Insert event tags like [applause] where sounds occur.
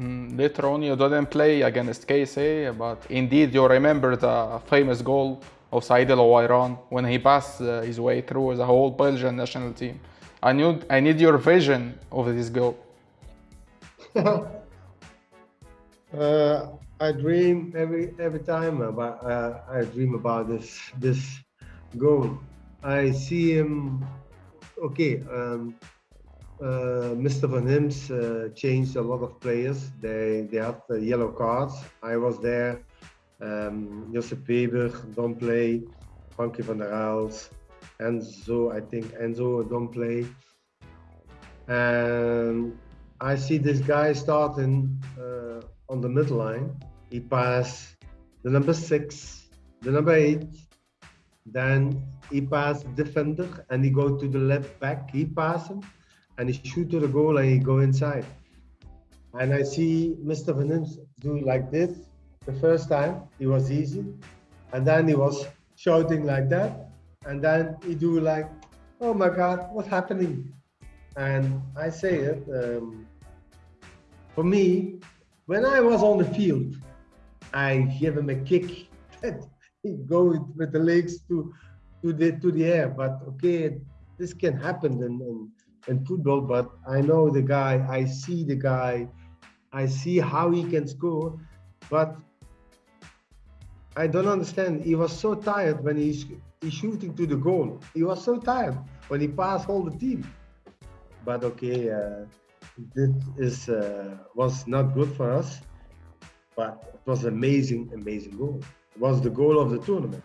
Mm, later on, you didn't play against KSA, but indeed you remember the famous goal of Said El Owairan when he passed uh, his way through the whole Belgian national team. I need, I need your vision of this goal. [laughs] uh, I dream every every time about uh, I dream about this this goal. I see him. Okay, um, uh, Mr. Van Himst uh, changed a lot of players. They they have the yellow cards. I was there. Um, Josip Weber don't play. Frankie van der Elst. Enzo, I think Enzo don't play. And I see this guy starting uh, on the midline. He pass the number six, the number eight. Then he pass the defender and he go to the left back. He pass him and he shoot to the goal and he go inside. And I see Mr. Van do like this the first time. It was easy. And then he was shouting like that. And then he do like, oh my God, what's happening? And I say it, um, for me, when I was on the field, I give him a kick [laughs] that he go with the legs to to the to the air. But okay, this can happen in, in, in football. But I know the guy. I see the guy. I see how he can score. But I don't understand. He was so tired when he's he's shooting to the goal. He was so tired when he passed all the team. But okay, uh, this is uh, was not good for us. But it was amazing, amazing goal. It was the goal of the tournament.